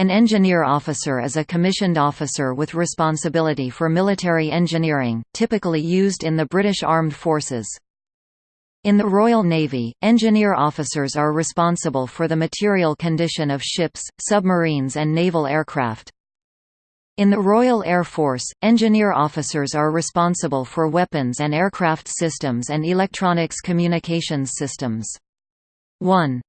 An engineer officer is a commissioned officer with responsibility for military engineering, typically used in the British Armed Forces. In the Royal Navy, engineer officers are responsible for the material condition of ships, submarines and naval aircraft. In the Royal Air Force, engineer officers are responsible for weapons and aircraft systems and electronics communications systems. 1.